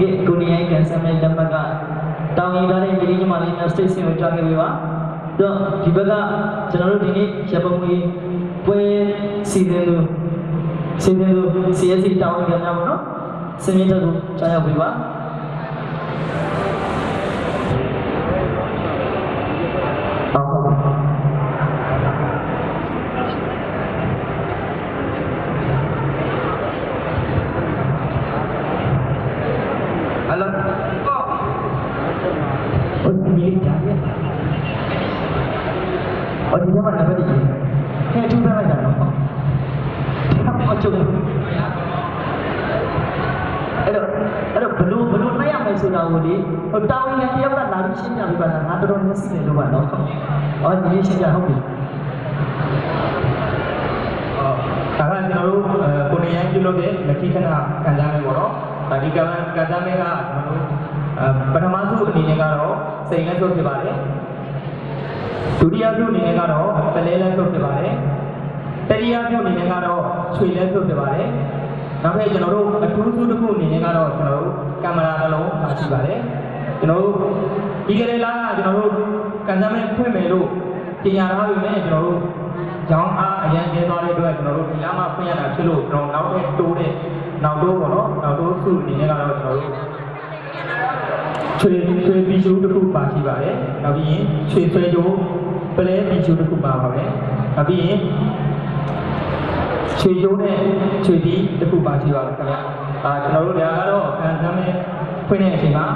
ကဲကိုနေရိုင်းကန်ဆယ်မဲ့လက်မှတ်ကတောင်းရင်ထားတဲ့ပြည်ကြီးမလေးနဲ့စတေးစင်ကိုကြားခဲ့ပြီပါတော့ဒီဘက်ကကျွန်တော်တို့ဒီနေ့ရပုံငွေပွဲစီစဉ်လို့စီစဉ်လို့ CSC တောင်းကြများပါတော့စင်မြင့်တက်ကိုကြားရောက်ပြီပါ မယ်ဆိုတာကိုလေဟိုတောင်းရင်တယောက်ကလာပြီးရှင်းပြပေးပါလားငါတော်တော်မျက်စိနဲ့လို့ပါနော်အော်ဒီရှင်းပြဟုတ်ပြီအော်ဒါကကျွန်တော်တို့ကိုနေရန်ပြုလုပ်တဲ့လက်ခိခဏခံစားမယ်ပေါ့နော်ဒါဒီကံခံစားမယ်ကကျွန်တော်တို့ပထမဆုံးအနေနဲ့ကတော့စိတ်လက်ထုတ်ဖြစ်ပါတယ်ဒုတိယပြုအနေနဲ့ကတော့ပလဲလက်ထုတ်ဖြစ်ပါတယ်တတိယပြုအနေနဲ့ကတော့ခြွေလက်ထုတ်ဖြစ်ပါတယ် နောက်ထပ်ကျွန်တော်တို့အထူးစုတစ်ခုအနေနဲ့ကတော့ကျွန်တော်တို့ကင်မရာတစ်လုံးပါရှိပါတယ်ကျွန်တော်တို့ဒီကလေးလားကကျွန်တော်တို့ကန်စားမဲ့ဖွင့်မယ်လို့ပြင်ရထားပြီမဲ့ကျွန်တော်တို့ကျောင်းအားအရင်ကျင်းသွားတဲ့အတွက်ကျွန်တော်တို့ဒီလမ်းမှာဖွင့်ရတာဖြစ်လို့ကျွန်တော်နောက်ထပ်တိုးတဲ့နောက်တိုးပေါ့နော်နောက်တိုးစုအနေနဲ့ကတော့ကျွန်တော်တို့ချွေချွေပီချူတစ်ခုပါရှိပါတယ်နောက်ပြီးရင်ချွေဆွဲကြိုးပလဲပီချူတစ်ခုပါပါမယ်နောက်ပြီးရင် ချွေကြိုးနဲ့ချွေတီးတစ်ခုပါရှိပါမယ်ခင်ဗျာအာကျွန်တော်တို့ဒါကတော့ခံစားမဲ့ဖွင့်တဲ့အချိန်မှာ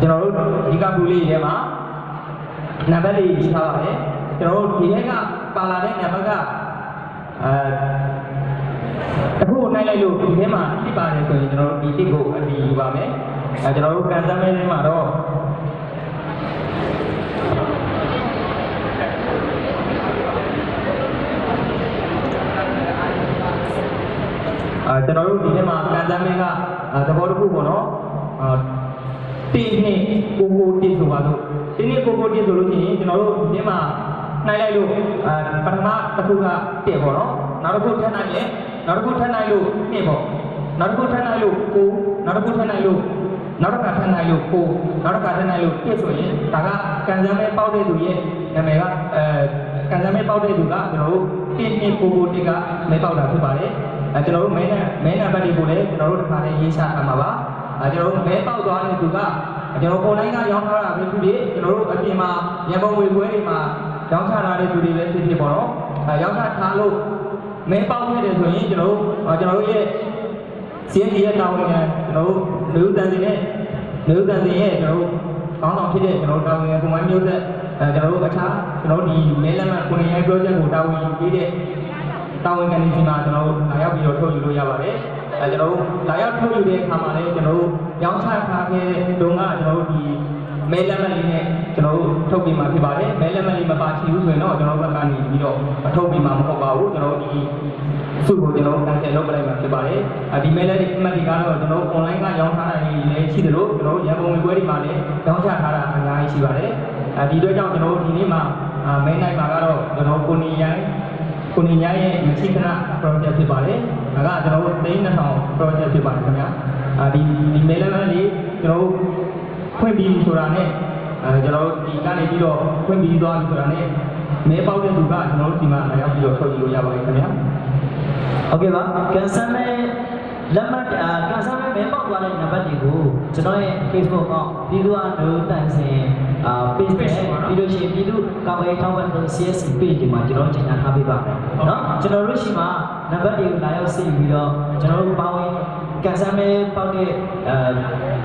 ကျွန်တော်တို့ဒီကပူလေးထဲမှာနံပါတ်လေးရေးထားပါတယ်ကျွန်တော်တို့ဒီထဲကပါလာတဲ့နံပါတ်ကအဲအခုနိုင်လိုက်လို့ဒီထဲမှာဖြစ်ပါတယ်ဆိုရင်ကျွန်တော်တို့ဒီတစ်ကိုအတီးယူပါမယ်အဲကျွန်တော်တို့ကန်ဆယ်မဲထဲမှာတော့အဲ ကျွန်တော်တို့ဒီထဲမှာကန်ဆယ်မဲကအဲသဘောတစ်ခုပေါ့နော်အာတင်းနဲ့ကိုကိုတင်းဆိုပါတော့တင်းနဲ့ကိုကိုတင်းဆိုလို့ရှိရင်ကျွန်တော်တို့ဒီမှာနိုင်လိုက်လို့အဲပထမတစ်ခုကတက်ပေါ့နော်နောက်တစ်ခုထပ်နိုင်ရင်နောက်တစ်ခုထပ်နိုင်လို့နှစ်ပေါ့နောက်တစ်ခုထပ်နိုင်လို့ကိုနောက်တစ်ခုထပ်နိုင်လို့နောက်တစ်ခါထပ်နိုင်လို့ကိုနောက်တစ်ခါထပ်နိုင်လို့တက်ဆိုရင်ဒါကကန်ဆယ်မဲပေါက်တဲ့သူရဲ့နာမည်ကအဲကန်ဆယ်မဲပေါက်တဲ့သူကကျွန်တော်တို့တင်းနဲ့ကိုကိုတင်းကမဲပေါက်တာဖြစ်ပါတယ် အဲကျွန်တော်တို့မဲနဲ့မဲနံပါတ်တွေကိုလည်းကျွန်တော်တို့တစ်ခါလေးရေးချထားမှာပါအဲကျွန်တော်တို့မဲပေါက်သွားတဲ့သူကကျွန်တော် online ကရောင်းထားတာပဲဖြစ်ဖြစ်ကျွန်တော်တို့အပြင်မှာရန်ကုန်ဝေပွဲတွေမှာရောင်းချထားတဲ့သူတွေပဲဖြစ်ဖြစ်ပေါ့နော်အဲရောင်းချထားလို့မဲပေါက်ခဲ့တယ်ဆိုရင်ကျွန်တော်တို့ကျွန်တော်တို့ရဲ့စီးရီရဲ့တာဝန်ခံကျွန်တော်တို့လူတန်စီနဲ့လူတန်စီရဲ့ကျွန်တော်တို့ကောင်းဆောင်ဖြစ်တဲ့ကျွန်တော်တို့တာဝန်ခံပုံမှန်မျိုးသက်အဲကျွန်တော်တို့အခြားကျွန်တော်တို့ဒီမဲလက်မှတ်ကိုနေရိုင်း project ကိုတာဝန်ယူပေးတဲ့ တာဝန်ခံနေစီမှာကျွန်တော်တို့လာရောက်ပြီးတော့ထုတ်ယူလို့ရပါတယ်။အဲကျွန်တော်တို့လာရောက်ထုတ်ယူတဲ့အခါမှာလည်းကျွန်တော်တို့ရောင်းချထားခဲ့တဲ့တုန်းကကျွန်တော်တို့ဒီမဲလက်မှတ်လေးနဲ့ကျွန်တော်တို့ထုတ်ပြီးမှဖြစ်ပါတယ်။မဲလက်မှတ်လေးမပါချင်ဘူးဆိုရင်တော့ကျွန်တော်တို့ဘက်ကနေပြီးတော့မထုတ်ပြီးမှမဟုတ်ပါဘူး။ကျွန်တော်တို့ဒီစုကိုကျွန်တော်တို့ cancel လုပ်ပလိုက်မှဖြစ်ပါတယ်။အဲဒီမဲလက်မှတ်တွေကတော့ကျွန်တော်တို့ online ကရောင်းထားတာလည်းရှိတယ်လို့ကျွန်တော်တို့ရန်ကုန်ပွဲတွေမှာလည်းရောင်းချထားတာအများကြီးရှိပါတယ်။အဲဒီအတွက်ကြောင့်ကျွန်တော်တို့ဒီနေ့မှာမဲနိုင်မှာကတော့ကျွန်တော်ကိုနေရိုင်း ကိုနေညာရဲ့မရှိခဏ project ဖြစ်ပါတယ်။ဒါကကျွန်တော်တို့3000 project ဖြစ်ပါတယ်ခင်ဗျာ။အဲဒီဒီ mail လေးကျွန်တော်တို့ဖွင့်ပြီးဆိုတာနဲ့အဲကျွန်တော်တို့ဒီကနေပြီးတော့ဖွင့်ပြီးသွားပြီဆိုတာနဲ့မဲပေါက်တဲ့သူကကျွန်တော်တို့ဒီမှာလာရောက်ပြီးတော့ထုတ်ယူလို့ရပါတယ်ခင်ဗျာ။ဟုတ်ကဲ့ပါ။ကန်ဆယ်မဲ့လက်မှတ်ကန်ဆယ် မဲ့မဲပေါက်သွားတဲ့နံပါတ်တွေကိုကျွန်တော်ရဲ့ Facebook အောက်ပြည်သူ့အလို့တန်စင်အာ page နဲ့ပြီးလို့ရှိရင်ပြည်သူ့ကာဝေးထောက်ပံ့တဲ့ CSC page ဒီမှာကျွန်တော်ကြီးညာထားပေးပါမယ်เนาะကျွန်တော်တို့ရှိမှာနံပါတ်တွေကိုလာရောက်စစ်ပြီးတော့ကျွန်တော်တို့ပါဝင်ကန်ဆယ်မဲ့ပေါက်တဲ့အာ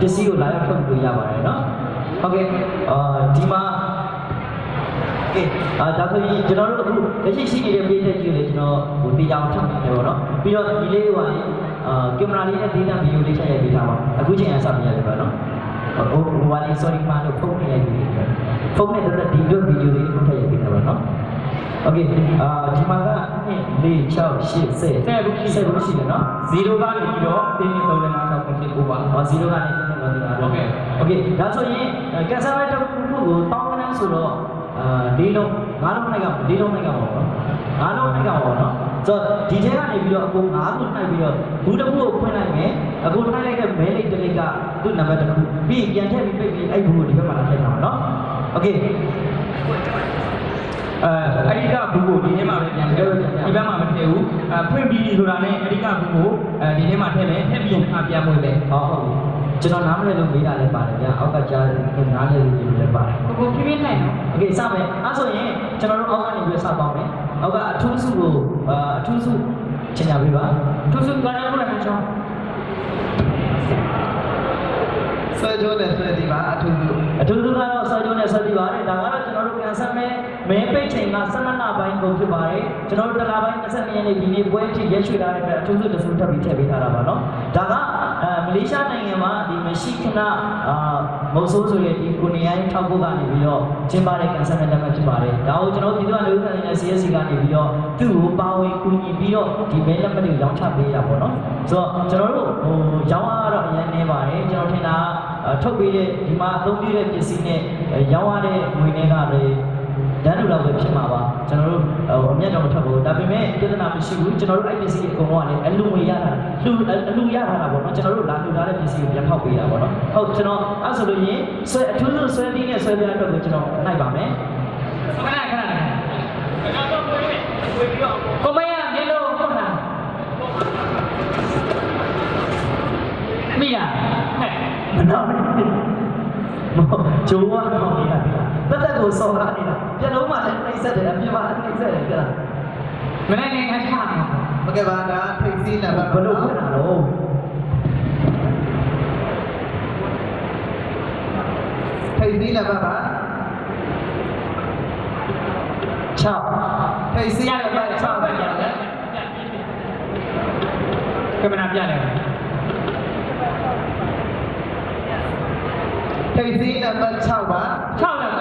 ပစ္စည်းကိုလာရောက်ထုတ်လို့ရပါတယ်เนาะဟုတ်ကဲ့အာဒီမှာ ကဲအာဒါဆိုရင်ကျွန်တော်တို့အခုလက်ရှိရှိနေတဲ့ပေးတဲ့ကြီးကိုလည်းကျွန်တော်ဟိုတရားအောင်ထုတ်နေတယ်ပေါ့နော်ပြီးတော့ဒီလေးကလည်း အာကင်မရာလေးနဲ့ဒေတာဗီဒီယိုလေးချက်ရိုက်ပေးထားပါအခုချိန်ကစပြရတယ်ပေါ့နော်ဟိုဟိုဘာလေး sorry ပါလို့ဖုန်းနဲ့ရိုက်ပေးတယ်ဖုန်းနဲ့တော့ဒီလိုဗီဒီယိုလေးကိုထည့်ရိုက်ပေးတာပေါ့နော်โอเคအာဒီမှာက1 4 6 8 10 10ဘူးရှိတယ်နော် 0ကနေပြီးတော့တင်းတင်း3 5 6 7 9ပါ ဟော0ကနေတက်တက်တော့ဒီမှာ ဟုတ်ကဲ့ โอเคဒါဆိုရင်ကက်ဆာမဲတစ်ခုခုကိုတောင်းကနန်းဆိုတော့အာ၄လုံး၅လုံးနိုင်က၄လုံးနိုင်ကပါဘောနော်၅လုံးနိုင်ကပါဘောနော် ဆိုတော့ဒီထဲကနေပြီးတော့အကို9ခုနှိုက်ပြီးတော့ဘူးတစ်ခုကိုဖွင့်လိုက်မယ်အကိုနှိုက်လိုက်တဲ့မဲလိတ်တစ်လိတ်ကသူ့နံပါတ်တစ်ခုပြီးရင်ပြန်ထည့်ပြီးပိတ်ပြီးအဲ့ဘူးကိုဒီဘက်မှာလာထည့်ထားမှာနော်โอเค အဲအဓိကဘူးကိုဒီထဲမှာပဲပြန်ထည့်ဒီဘက်မှာမထည့်ဘူးအဲဖွင့်ပြီးပြီဆိုတာနဲ့အဓိကဘူးကိုအဲဒီထဲမှာထည့်မယ်ထည့်ပြီးရင်အပြန်ဝင်တယ် ဟောဟုတ်ပြီကျွန်တော်နားမလည်လို့မေးတာလည်းပါတယ်ဗျာအောက်ကကြားနားလည်လို့လည်းပါတယ် ကိုကိုပြင်းပြနိုင်နော် โอเคစမယ်အဲဆိုရင်ကျွန်တော်တို့အောက်ကနေပြီးစပေါင်းမယ်အောက်ကအထူးစုကိုအာအထူးစုချင်ကြပေးပါ သူစုသွားတယ်ဘုရားချောင်း ဆွဲကြိုးနဲ့ဆွဲဒီပါအထူးစု အထူးစုကတော့ဆော်ကျုံးနဲ့ဆက်ပြီးပါတယ်ဒါကတော့ကျွန်တော်တို့ကန်ဆယ် မင်းပိတ်ချိန်က12လပိုင်းကုန်ဖြစ်ပါတယ်ကျွန်တော်တို့တလပိုင်း20ရက်နေ့ဒီနေ့ပွဲအဖြစ်ရရှိလာတဲ့အတွက်အထူးဆုတဆူထပ်ပြီးထည့်ပေးထားတာပါနော်ဒါကမလေးရှားနိုင်ငံမှာဒီမရှိခဏမုတ်ဆိုးဆိုရဒီကိုနေရိုင်းထောက်ဖို့ကနေပြီးတော့ကျင်းပတဲ့ကန်ဆာမန်တက်မှဖြစ်ပါတယ်ဒါကိုကျွန်တော်ပြည်သူ့လူ့ခံနေတဲ့ CSC ကနေပြီးတော့သူ့ကိုပါဝင်ကူညီပြီးတော့ဒီမဲလက်မှတ်တွေရောင်းချပေးတာပေါ့နော်ဆိုတော့ကျွန်တော်တို့ဟိုရောင်းအားတော့အများနေပါတယ်ကျွန်တော်ထင်တာထုတ်ပေးတဲ့ဒီမှာအသုံးပြုတဲ့ပစ္စည်းနဲ့ရောင်းရတဲ့ငွေတွေကလည်း ဓာတ်လူလောက်ပဲဖြစ်မှာပါကျွန်တော်တို့ဟိုအမျက်တော့မထွက်ဘူးဒါပေမဲ့ပြဿနာမရှိဘူးကျွန်တော်တို့အဲ့ပစ္စည်းတွေအကုန်လုံးကလည်းအလူငွေရတာလူအလူရထားတာပေါ့နော်ကျွန်တော်တို့လာလူထားတဲ့ပစ္စည်းကိုပြန်ဖောက်ပေးတာပေါ့နော်ဟုတ်ကျွန်တော်အဲ့ဆိုလို့ရင်ဆွဲအထူးဆုံးဆွဲပြီးနဲ့ဆွဲပြတဲ့အတွက်ကိုကျွန်တော်နိုင်ပါမယ်ခဏခဏကိုမရမျက်လုံးဟုတ်လားမိလားဟဲ့မနာဘူးမဟုတ်ဂျိုးကတော့နေတာတက်တက်ကိုစော်ကားနေတာပြလုံးမှလ بتقول صورانينا جلو ما لك نيسة دي أبي ما لك نيسة دي كلا من أين أين أجمع bagaimana friksi nama belum kenal friksi nama apa chop friksi nama chop kemenap jalan friksi nama chop apa chop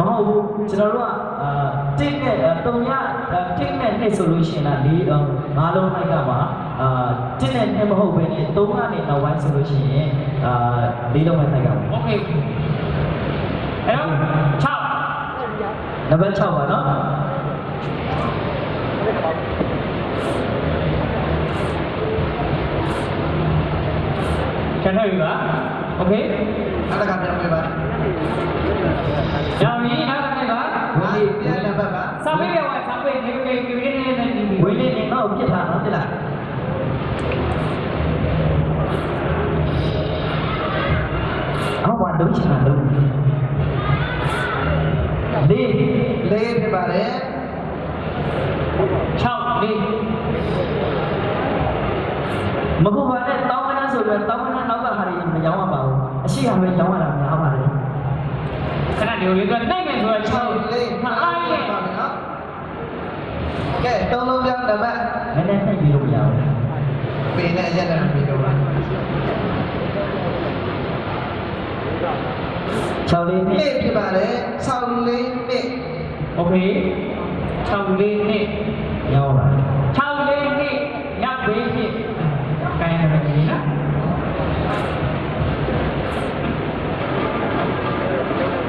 ကိုလားမဟုတ်ဘူးကျွန်တော်တို့ကအာတစ်နဲ့တုံရတစ်နဲ့နှစ်ဆိုလို့ရှိရင်လားလေးငါးလုံးလိုက်ကပါအာတစ်နဲ့နှစ်မဟုတ်ဘဲနဲ့သုံးကနေနောက်ပိုင်းဆိုလို့ရှိရင်အာလေး အော်ဘာလုံးချင်တာလုံးလေးလေးဖြစ်ပါတယ်6လေးမဟုတ်ပါနဲ့တောင်းမနှဆိုတော့တောင်းမနှနောက်ကဟာတွေမရောင်းရပါဘူးအရှိဟာပဲရောင်းရတာများပါတယ်ခဏလေးလေးကနိုင်မယ်ဆိုတော့6 6လေးဟာအားရပါမယ်နော်ကဲသုံးလုံးပြောင်းနံပါတ်နည်းနည်းနှိပ်ပြီးလို့မရဘူးပေနဲ့အရက်နဲ့ပြီးတော့ပါ sau lên nè thì bạn đấy sau lên mệt ok. Sau lên nè nhau rồi sau lên nè nhắc với mệt cái này là gì đó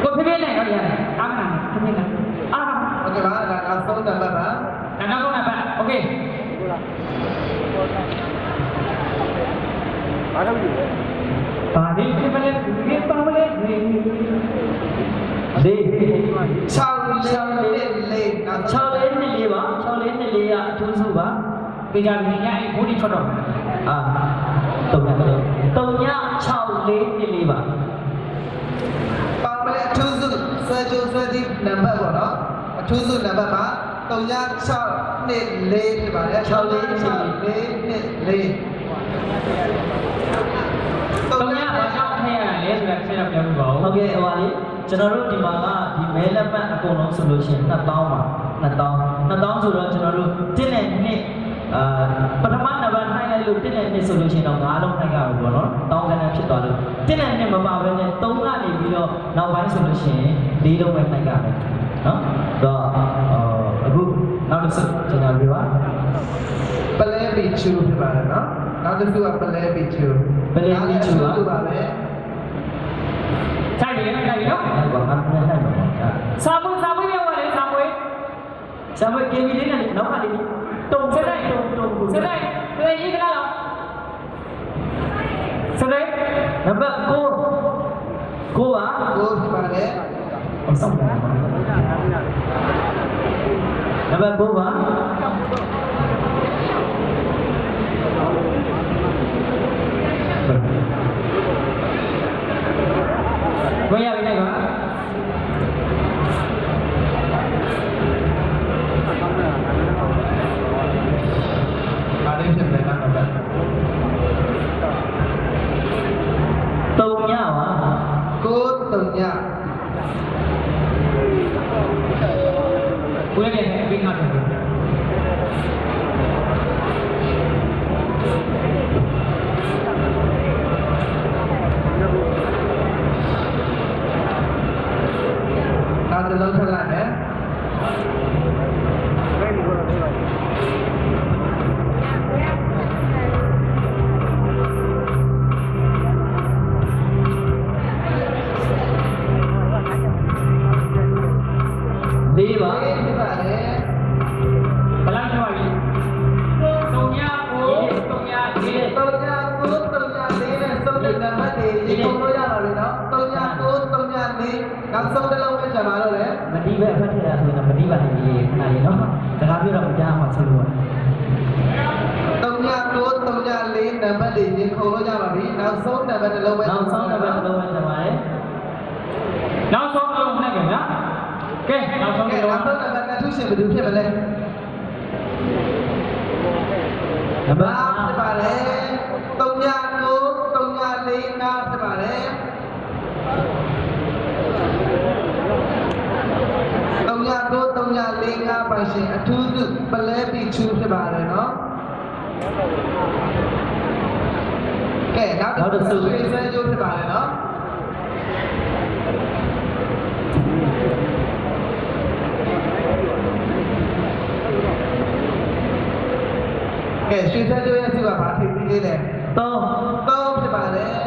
có thể biết này có gì này ăn nào không biết nào ăn ok bạn là ăn sâu là bạn là. Nó không là bạn. Ok. Hãy subscribe လေးဒီလေး6လေးနှစ်လေးနောက်6လေးနှစ်လေးပါ6လေးနှစ်လေးကအထူးစုပါပေကြပြီညအိဘူးဒီထွက်တော့အာတုံညတော့တုံည6လေးနှစ်လေးပါပါမလဲအထူးစုဆွဲကြိုးဆွဲသည့်နံပါတ်ပေါ့နော်အထူးစုနံပါတ်ပါ36နှစ်4ဖြစ်ပါတယ်6လေးနှစ်4 တော့ညဘာကြောင့်ထဲရလဲဆိုတာဆက်တော့ပြောပြပါဦးဟုတ်ကဲ့ဟိုပါလေကျွန်တော်တို့ဒီမှာကဒီမဲလက်ပတ်အကုန်လုံးဆိုလို့ရှိရင်2000ပါ2000 2000ဆိုတော့ကျွန်တော်တို့1နဲ့2အာပထမနံပါတ်နှိုင်းလိုက်လို့1နဲ့2ဆိုလို့ရှိရင်တော့9လုံးနှိုင်းရဘူးပေါ့နော်တောင်းကနေဖြစ်သွားလို့1နဲ့2မပါဘဲနဲ့3ကနေပြီးတော့နောက်ပိုင်းဆိုလို့ရှိရင်4လုံးပဲနှိုင်းရမယ်နော်ဆိုတော့အခုနောက်တစ်စုကျွန်တော်ပြောပါပလဲပီချူဖြစ်ပါတယ်နော် နောက်တစ်ခုကပလဲပီချူပါပဲဆိုင်တယ်ဆိုင်တယ်နော်အဲ့ဘာမှမနိုင်ပါဘူးစာပွေးစာပွေးပြောပါလေစာပွေးဆံမကေမီလေးနဲ့နောက်ကလေးတုံဆက်လိုက်တုံတုံဆက်လိုက်ဆ က်လိုက်ရေးက Abhiranja Masiluwa. Tongla tuốt tongla lên nằm bên đỉnh nhưng không nói ra là đi nằm sốt nằm bên lâu bên nằm sốt nằm bên lâu bên nằm ấy nằm sốt lâu bên này kìa nhá. Ok nằm sốt nằm bên nằm sốt nằm bên thứ gì mà đứng kia bên đây. Nằm bên thì bà đấy tongla tuốt tongla lên nằm thì bà đấy. Tongla tuốt tongla lên nằm bằng sự thứ 92ဖြစ်ပါတယ်နော်ကဲနောက်တစ်ခုဆွေးဆွေးကြိုးဖြစ်ပါတယ်နော်ကဲရွှေစံကြိုးရဲ့အစုကဘာထိပ်သေးလဲ3 3ဖြစ်ပါတယ်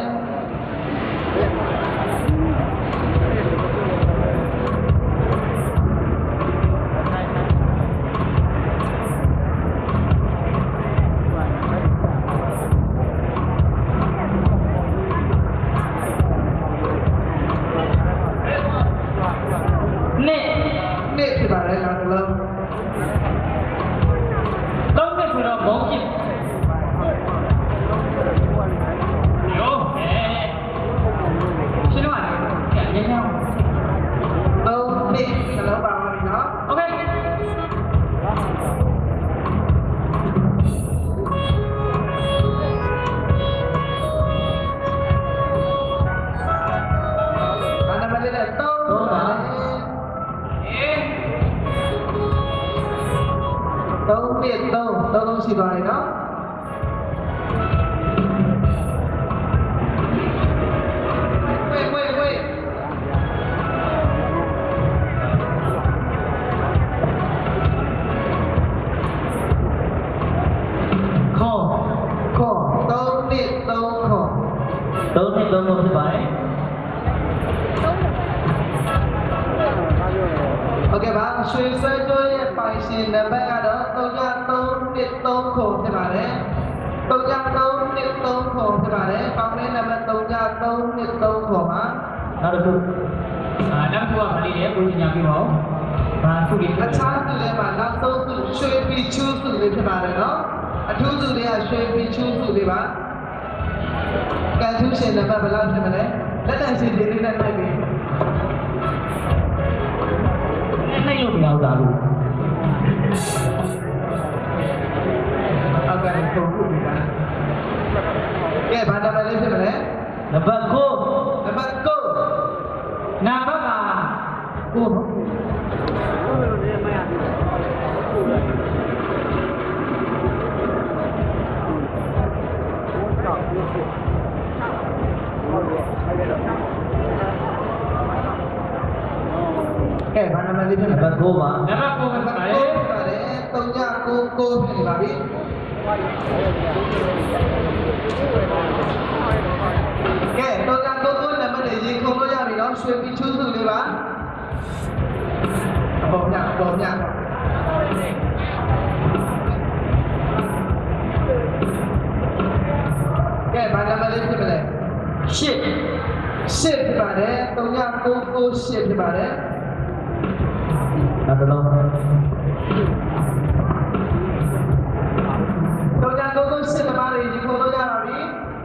ဆွဲကျိုးရဲ့ပိုင်ရှင်နံပါတ်ကတော့333နှစ်3ခုဖြစ်ပါတယ်333နှစ်3ခုဖြစ်ပါတယ်ပေါင်းတဲ့နံပါတ်333နှစ်3ခုပါနောက်တစ်ခုအာနောက်တစ်ခုကမလေးလေကိုကြီးညာပြပါဦးဘာသူလေးအခြားသူလည်းမှာနောက်ဆုံးသူရွှေပီချူးစုလေးဖြစ်ပါတယ်နော်အထူးသူတွေကရွှေပီချူးစုလေးပါကန်ထူးရှင်နံပါတ်ဘယ်လောက်ဖြစ်မလဲလက်တန်စီဒီလေးနဲ့တိုက်ပြီး နိုင်လို့မရဘူးလားလို့အောက်ကလည်းပုံ Okay, paano man dito? Nabagoma. Nabagoma sa kare. Kare, tongya ko ko ni babi. Okay, tongya ko ko naman ay yung ko ya rin ang sweep pichu tu di ba? Abang nya, abang nya. Okay, paano man dito? Shit. Shit, pare. Tongya ko ko shit, pare. ပဲပါတ်ပါ9လေဖြစ်ပါတယ်3999ဖြစ်နေပါပြီကဲ3999နံပါတ်လေးရေခုံလို့ရပြီနော်ရွှေပီချူးစုလေးပါအပေါ်ညအပေါ်ညရှစ်ရှစ်ဖြစ်ပါတယ်3998ဖြစ်ပါတယ်နောက်တစ်လုံး3998တမားတွေဒီခေါ်လို့ရပါပြီ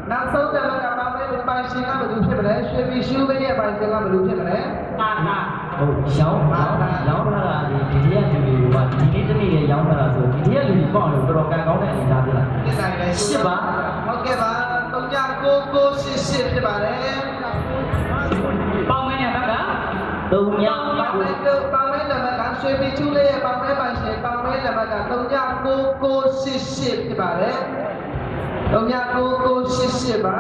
နောက်ဆုံးတစ်ပတ်ကပါမယ်ပိုင်ရှင်ကဘယ်လိုဖြစ်မလဲရွှေပြည်ရှူးလေးရဲ့ပိုင်ရှင်ကဘယ်လိုဖြစ်မလဲတာတာဟုတ်ရောင်းရောင်းရောင်းထားတာဒီဒီတရက်လူတွေကဒီနေ့တနေ့ရောင်းထားတာဆိုဒီတရက်လူတွေပေါ့လို့တော်တော်ကန်ကောင်းတဲ့အနေအထားပြလားဒီတိုင်းပဲရှစ်ပါဟုတ်ကဲ့ပါ3998ဖြစ်ပါတယ်ပေါင်းမင်းရဲ့ဘက်ကသုံးညပေါင်မဲတို့ပေါင်မဲနံပါတ် ကရွှေပြည်ချူလေးရဲ့ပေါင်မဲပိုင်ရှင်ပေါင်မဲနံပါတ်က3998ဖြစ်ပါတယ်3998ပါ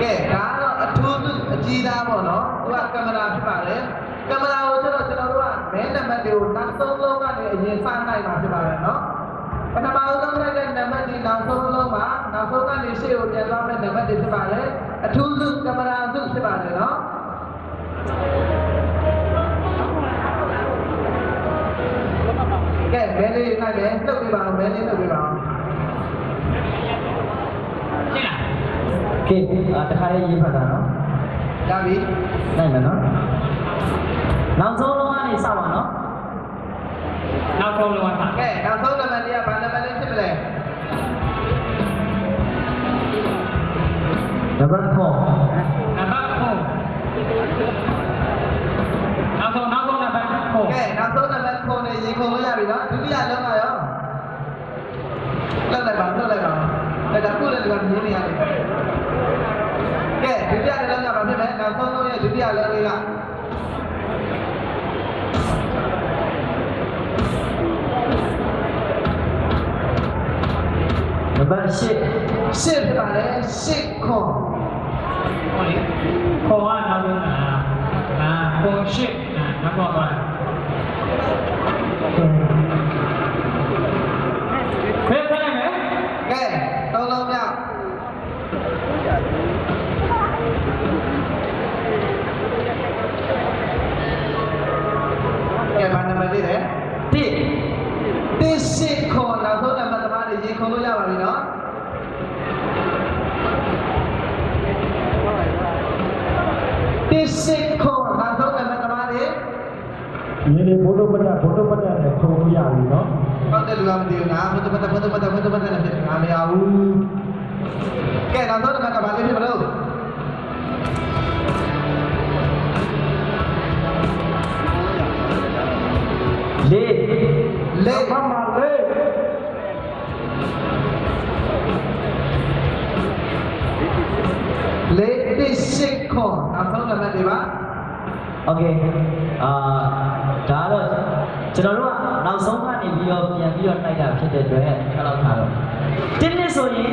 ကဲဒါတော့အထူးသူအကြီးသားပေါ့နော်သူကကင်မရာဖြစ်ပါတယ်ကင်မရာကိုကျတော့ကျွန်တော်တို့ကမဲနံပါတ်တွေကိုနောက်ဆုံးလုံးကနေအရင်စနိုင်မှာဖြစ်ပါတယ်နော်ပထမဆုံးလိုက်တဲ့နံပါတ်ဒီနောက်ဆုံးလုံးမှာနောက်ဆုံးကနေရှေ့ကိုပြန်သွားမယ့်နံပါတ်တွေဖြစ်ပါတယ်အထူးသူကင်မရာသူဖြစ်ပါတယ်နော် ကဲမဲလေးနိုင်မယ်လှုပ်ပြပါအောင်မဲလေးလှုပ်ပြပါအောင်ရှင်းလားကဲအာတခါလေးရေးဖတ်တာနော်ရပြီနိုင်မယ်နော် နောက်ဆုံးလုံးရဲ့ဒုတိယလုံးလေးကနံပါတ်8ရှစ်ဖြစ်ပါတယ်ရှစ်ခွန်ဟောလေခေါ်ကနောက်ဆုံးက ဘာနံပါတ်လေးလဲ1တစ်ရှိခေါ်နောက်ဆုံးနံပါတ်သမားတွေရေခုံလို့ရပါပြီနော်တစ်ရှိခေါ်နောက်ဆုံးနံပါတ်သမားတွေဒီနေ့ဘုဒ္ဓပတ္တဘုဒ္ဓပတ္တနဲ့ထုံလို့ရပြီနော်ဟုတ်တယ်လူကမသိဘူးနော်ဘုဒ္ဓဘတ်ဘုဒ္ဓဘတ်ဘုဒ္ဓဘတ်နဲ့ဖြစ်ငါမရဘူးကဲနောက်ဆုံးနံပါတ်ကဘာလေးဖြစ်မလို့ နောက်ဆုံးနံပါတ်တွေပါ โอเคအာဒါတော့ကျွန်တော်တို့ကနောက်ဆုံးကနေပြီးတော့ပြန်ပြီးတော့တိုက်တာဖြစ်တဲ့အတွက်ခက်တော့ထားတော့တင်းနှစ်ဆိုရင်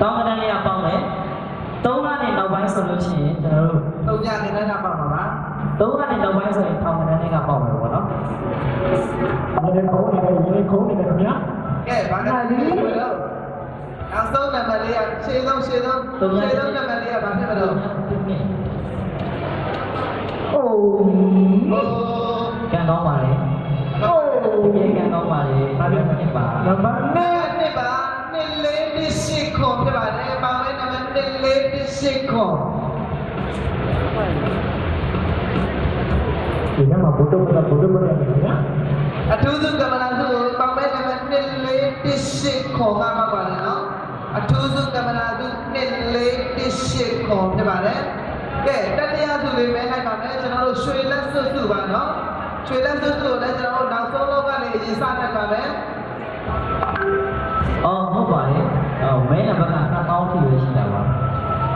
တောင်းကတန်းလေးကပေါင်းမယ်သုံးကနေနောက်ပိုင်းဆိုလို့ရှိရင်ကျွန်တော်တို့ သုံးညနေနဲ့ကပါမှာပါ သုံးကနေနောက်ပိုင်းဆိုရင်ထောင်ကတန်းလေးကပေါင်းမယ်ပေါ့နော် ဒီနေ့ခုံးနေတယ်ဒီနေ့ခုံးနေတယ်ခင်ဗျာ ကဲဘာနံပါတ်လေးဖြစ်မလို့နောက်ဆုံးနံပါတ်လေးကရှင်းဆုံးရှင်းဆုံးရှင်းဆုံးနံပါတ်လေးကဘာဖြစ်မလို့ အိုး ဟို ကန်ကောင်းပါလေအိုးဒီကန်ကောင်းပါလေဘာလို့မဖြစ်ပါနံပါတ်နဲ့နှစ်ပါနှစ်လေးတစ်ရှိခေါ်ဖြစ်ပါတယ်။ပေါင်းလိုက်နံပါတ်နှစ်လေးတစ်ရှိခေါ်ဒီနေ့မှာဘုဒ္ဓပတ္တဘုဒ္ဓပတ္တနဲ့ခင်ဗျာအထူးစုကမ္ဘာစုကိုပေါင်းလိုက်နံပါတ်နှစ်လေးတစ်ရှိခေါ်ကမှပါတယ်နော်။အထူးစုကမ္ဘာစုနှစ်လေးတစ်ရှိခေါ်ဖြစ်ပါတယ်။ကဲတတိယစုလေးပဲလိုက်ပါမယ်ကျွန်တော်တို့ရွှေလက်စွပ်စုပါနော်။ ရွှေလက်စွပ်စုကိုလည်းကျွန်တော်တို့နောက်ဆုံးလောက်ကနေအရင်စနိုင်ပါမယ် အော်ဟုတ်ပါလေအော်မဲနံပါတ်က2000ထိပဲရှိတာပါ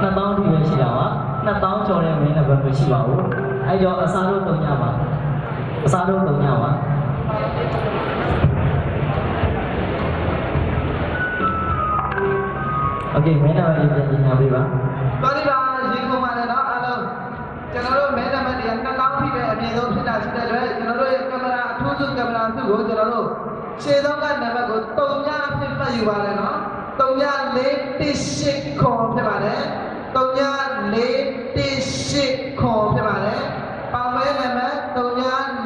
2000ထိပဲရှိတာပါ2000ကျော်တဲ့မဲနံပါတ်မရှိပါဘူးအဲ့တော့အစားလို့တုံညပါအစားလို့တုံညပါโอเคမဲနံပါတ်လေးပြန်ပြင်ပြပေးပါ ။တော်ပြီပါ ကင်မရာစုကိုကျွန်တော်တို့ရှေ့ဆုံးကနံပါတ်ကိုတုံညအဖြစ်မှတ်ယူပါလေနော်။တုံညလေးတစ်ရှိခေါ်ဖြစ်ပါတယ်။တုံညလေးတစ်ရှိခေါ်ဖြစ်ပါတယ်။ပေါင်မဲနံပါတ်တုံည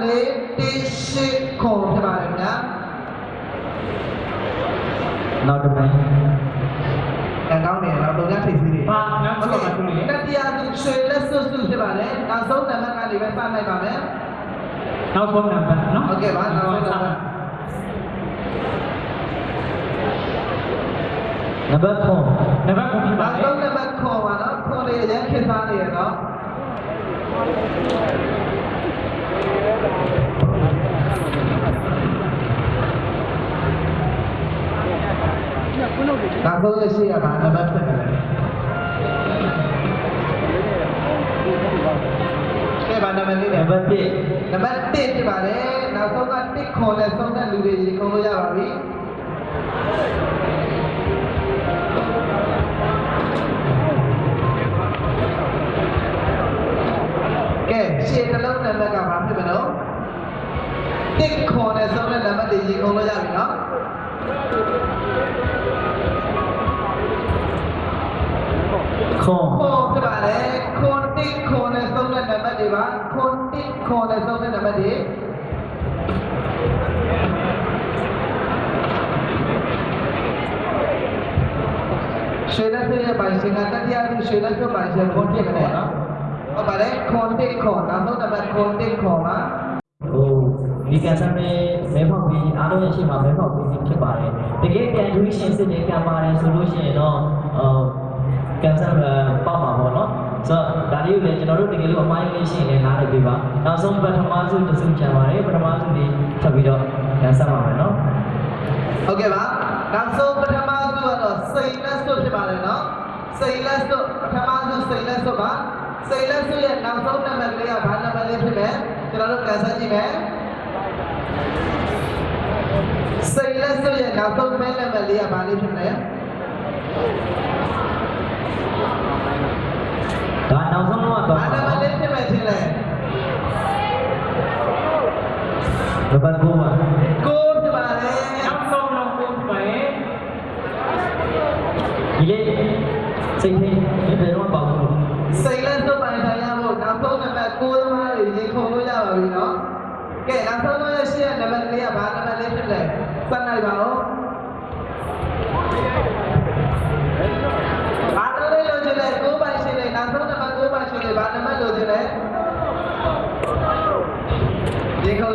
လေးတစ်ရှိခေါ်ဖြစ်ပါတယ်ခင်ဗျာနောက်တစ်မဲ။အဲကောင်းတယ်နောက်တုံထိပ်သီးတွေဘာနောက်ဆုံးပါသူလေတတိယသူရွှေလက်စွပ်စွပ်ဖြစ်ပါတယ်နောက်ဆုံးနံပါတ်ကနေပဲစနိုင်ပါမယ်နောက်ဆုံးနံပါတ်နော်ဟုတ်ကဲ့ပါနောက် ဆုံးနံပါတ်နံပါတ်4နံပါတ်ကိုပြပါနောက်လေဆုံးနံပါတ်ခေါ်ပါတော့ခေါ်လေးရခေတ်စားနေရတော့ နောက်ဆုံးလက်ရှိရပါနံပါတ်7ပဲကဲပါနံပါတ်လေးနံနဲ့ပါတ်1နံပါတ်1ဖြစ်ပါတယ်နောက်ဆုံးကတစ်ခေါ်နဲ့ဆုံးတဲ့လူတွေရေကုန်လို့ရပါပြီကဲရှေ့တစ်လုံးနံပါတ်ကဘာဖြစ်မလို့တစ်ခေါ်နဲ့ဆုံးတဲ့နံပါတ်တွေရေကုန်လို့ရပြီနော်ခေါ်ခေါ်ဖြစ်ပါတယ်ခွန်တစ်ခေါ်နဲ့ဆုံး တဲ့နံပါတ်တွေပါခွန်တစ်ခေါ်နဲ့ဆုံးတဲ့နံပါတ်တွေရွှေလက်စွပ်ရဲ့ပိုင်ရှင်ကတတိယသူရွှေလက်စွပ်ပိုင်ရှင်ခွန်တစ်ခနဲ့နော်ဟုတ်ပါတယ်ခွန်တစ်ခေါ်နောက်ဆုံးနံပါတ်ခွန်တစ်ခေါ်ပါဟိုဒီကန်ဆယ်မဲမဲဖောက်ပြီးအားလုံးရဲ့ရှိမှာမဲဖောက်ပြီးဖြစ်ပါတယ်တကယ်ပြန်ယူရှင်စစ်နေကံပါတယ်ဆိုလို့ရှိရင်တော့ဟိုကန်ဆယ်ပေါက်မှာပေါ့နော် ဆိုတော့ဒါလေးကိုလည်းကျွန်တော်တို့တကယ်လို့အမိုင်းလေးရှိရင်လည်းနားလည်ပေးပါနောက်ဆုံးပထမဆုံးတစ်စုချန်ပါတယ်ပထမဆုံးဒီထပ်ပြီးတော့ကန်ဆယ်ပါမယ်နော်ဟုတ်ကဲ့ပါနောက်ဆုံးပထမစုကတော့စိန်လက်စွပ်ဖြစ်ပါတယ်နော်စိန်လက်စွပ်ပထမစုစိန်လက်စွပ်ပါစိန်လက်စွပ်ရဲ့နောက်ဆုံးနံပါတ်လေးကဘာနံပါတ်လေးဖြစ်လဲကျွန်တော်တို့ကန်ဆယ်ကြည့်မယ်စိန်လက်စွပ်ရဲ့နောက်ဆုံးမဲနံပါတ်လေးကဘာလေးဖြစ်လဲ ဒါနောက်ဆုံးတော့တော့ဘာနံပါတ်လေးဖြစ်မယ်ထင်လဲနံပါတ်9ပါကိုးဖြစ်ပါတယ်နောက်ဆုံးတော့ကိုပြပါလေဒီလေးစိတ်ထိဒီဘယ်တော့ပေါ့ဘူးစိန်လက်စွပ်ပိုင်ဆိုင်ရဖို့နောက်ဆုံးနံပါ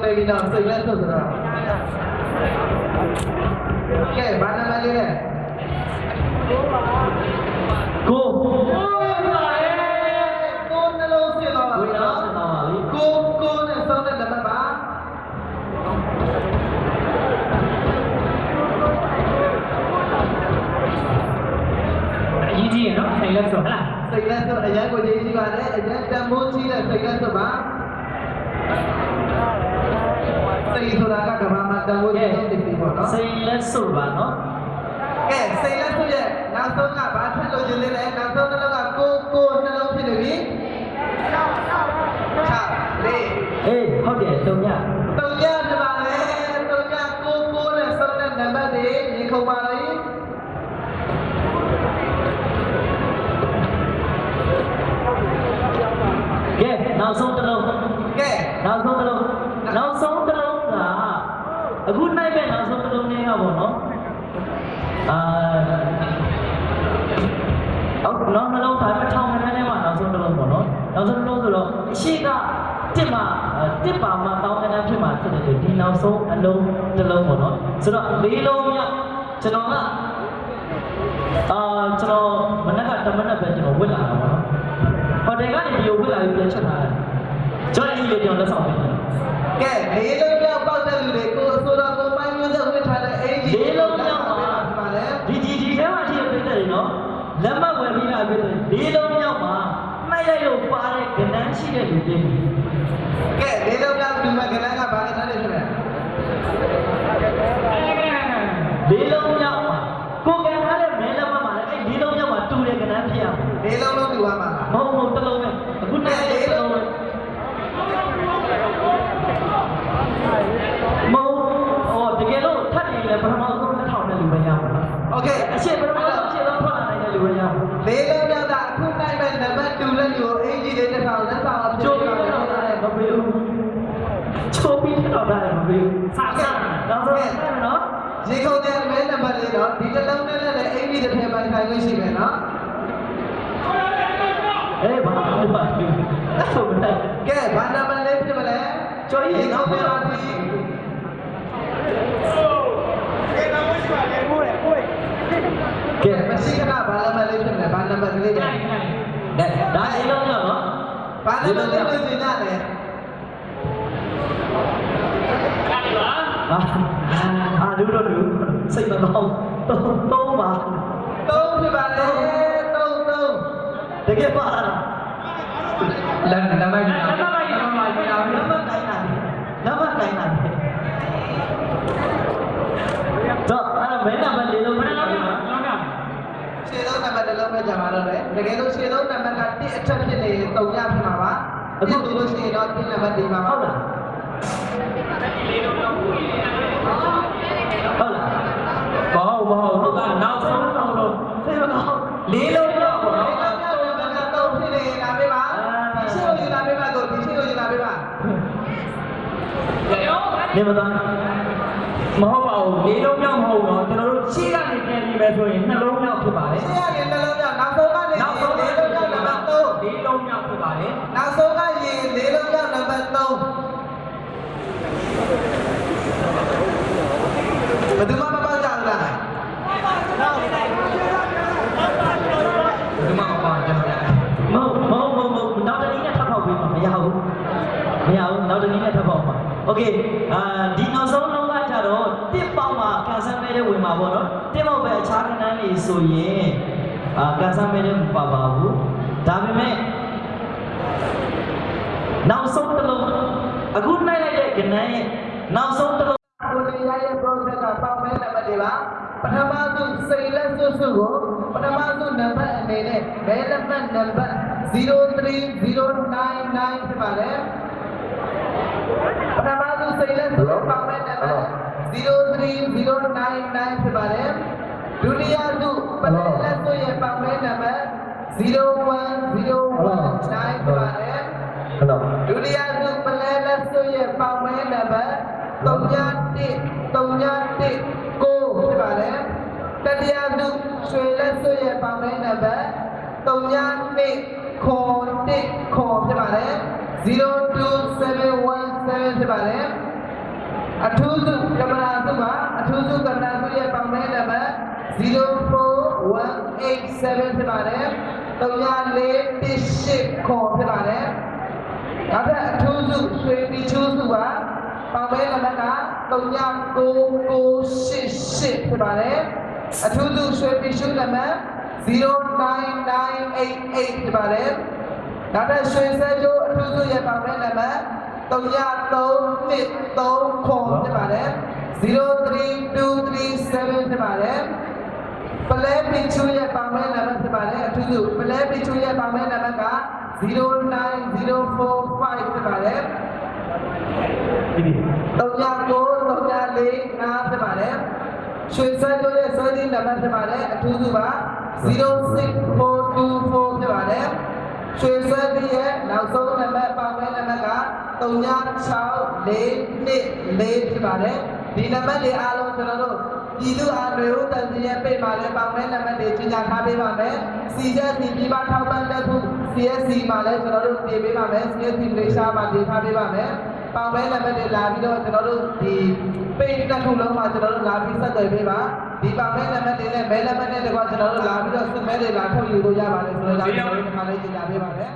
ဒီခေါ်တယ်ပြီးတော့စိ လက် ရှိကတစ်မှာတစ်ပါမှာတောင်းခန်းဖြစ်မှာဖြစ်တယ်ဒီနောက်ဆုံးအလုံးတစ်လုံးပေါ့နော်ဆိုတော့လေးလုံးမြောက်ကျွန်တော်ကအာကျွန်တော်မနက်ကတမနက်ပဲကျွန်တော်ဝစ်လာတာပေါ့နော်ဟိုတယ်ကနေဒီကိုဝစ်လာပြီးပြန်ချက်ထားတယ်ကျွန်တော်အဲ့ဒီလေးကျွန်တော်လက်ဆောင်ပေးတယ်ကဲလေးလုံးမြောက်ပေါက်တဲ့လူတွေကိုအစိုးရကိုပိုင်းမျိုးဆက်ဝစ်ထားတဲ့အင်ဂျီ လေးလုံးမြောက်ပါ ပါလေ ဒီဒီဒီထဲမှာရှိတဲ့ပြည်တယ်နော်လက်မှတ်ဝယ်ပြီးလာပြည်တယ်လေးလုံးမြောက်မှာနှိုက်လိုက်လို့ပါတဲ့ကဏ္ဍ ရှိတဲ့လူတွေကဲလေးလုံးမြောက်ဒီမှာကနန်းကဘာလဲထားတယ်ဖြစ်လဲလေးလုံးမြောက်မှာကိုကံထားတဲ့မဲလက်မှတ်မှာလည်းအဲ့လေးလုံးမြောက်မှာတူတဲ့ကဏ္ဍဖြစ်ရမှာလေးလုံးလုံးဒီဝါမှာလားမဟုတ်ဘူးတစ်လုံးပဲအခုနှိုက်လိုက်တစ်လုံးပဲမဟုတ်ဟောတကယ်လို့ထပ်နေလေပထမ ရေကုန်တဲ့မဲနံပါတ်လေးတော့ဒီတစ်လုံးနဲ့လည်းအင်ဂျီတစ်ထည့်ပိုင်ဆိုင်လို့ရှိမယ်နော်အေးဘာလို့ပါလဲဆိုမတယ်ကဲဘာနံပါတ်လေးဖြစ်မလဲကျော်ကြီးနောက်ပြပါပြီကဲမရှိခဏဘာနံပါတ်လေးဖြစ်မလဲဘာနံပါတ်ကလေးလဲဒါလေးလုံးရနော်ဘာနံပါတ်လေးလို့ညညတယ်အာအာလူတို့လူစိတ်မကောင်းတော့တော့ပါ သုံးဖြစ်ပါလေသုံးသုံး တကယ်ပါလားလမ်းနံပါတ်ကြီးနံပါတ်ကြီးနံပါတ်ကြီးနံပါတ်တိုင်းတာနံပါတ်တိုင်းတာတော့အဲ့ဒါမဲနံပါတ်လေး နေမသားမဟုတ်ပါဘူးလေးလုံးမြောက်မဟုတ် အာကန်ဆယ်မဲတဲ့မပါပါဘူးဒါပေမဲ့နောက်ဆုံးတစ်လုံးအခုနိုင်လိုက်တဲ့ကဏ္ဍရဲ့နောက်ဆုံးတစ်လုံးကိုလေးရရဲ့ process ကပေါင်းမဲနံပါတ်တွေပါပထမဆုံးစိတ်လက်စွပ်စွပ်ကိုပထမဆုံးနံပါတ်အနေနဲ့မဲလက်မှတ်နံပါတ်03099ဖြစ်ပါတယ်ပထမဆုံးစိတ်လက်စွပ်ပေါင်းမဲနံပါတ်03099ဖြစ်ပါတယ်ဒုတိယစုပထမလက်စွပ်ရဲ့ပေါင်းမဲနံပါတ် 01019ဖြစ်ပါတယ်ဟုတ်တော့ဒုတိယစုပလဲလက်ဆွရဲ့ပေါင်မဲနံပါတ်31 31ကိုဖြစ်ပါတယ်တတိယစုရွှေလက်ဆွရဲ့ပေါင်မဲနံပါတ်32ခေါ်1ခေါ်ဖြစ်ပါတယ်02717ဖြစ်ပါတယ်အထူးစုကမ္ဘာစုပါအထူးစုကမ္ဘာစုရဲ့ပေါင်မဲနံပါတ်04187ဖြစ်ပါတယ် 3418ခေါ်ဖြစ်ပါတယ်နောက်ထပ်အထူးစုရွှေပီချူးစုပါပေါင်မဲနံပါတ်က3988ဖြစ်ပါတယ်အထူးစုရွှေပီချူးနံပါတ်09988ဖြစ်ပါတယ်နောက်ထပ်ရွှေစဲကျိုးအထူးစုရဲ့ပေါင်မဲနံပါတ်3323ခေါ်ဖြစ်ပါတယ်03237ဖြစ်ပါတယ် ပလဲပင်ချူရဲ့ပေါင်မဲနံပါတ်ဖြစ်ပါတယ်အထူးစုပလဲပင်ချူရဲ့ပေါင်မဲနံပါတ်က09045ဖြစ်ပါတယ်ဒီဒီ3934ဖြစ်ပါတယ်ရွှေစဲတို့ရဲ့စောဒီနံပါတ်ဖြစ်ပါတယ်အထူးစုပါ06424ဖြစ်ပါတယ်ရွှေစဲဒီရဲ့နောက်ဆုံးနံပါတ်ပေါင်မဲနံပါတ်က3644ဖြစ်ပါတယ်ဒီနံပါတ်တွေအားလုံးကျွန်တော်တို့ ပြည်သူအားမျိုးတန်စီရဲ့ပိတ်မှာလဲပေါင်မဲနံပါတ်တွေကြီးညာထားပေးပါမယ်စီချက်စီပြည်ပထောက်ပံ့တဲ့ခု CSC မှာလဲကျွန်တော်တို့တင်ပေးပါမယ် CSC မလေးရှားမှာတင်ထားပေးပါမယ်ပေါင်မဲနံပါတ်တွေလာပြီးတော့ကျွန်တော်တို့ဒီပိတ်တစ်ခုလုံးမှာကျွန်တော်တို့လာပြီးဆက်သွယ်ပေးပါဒီပေါင်မဲနံပါတ်တွေနဲ့မဲနံပါတ်တွေတကွာကျွန်တော်တို့လာပြီးတော့စုမဲတွေလာထုတ်ယူလို့ရပါတယ်ဆိုတော့ဒါကျွန်တော်တို့ဒီမှာလေးကြီးညာပေးပါမယ်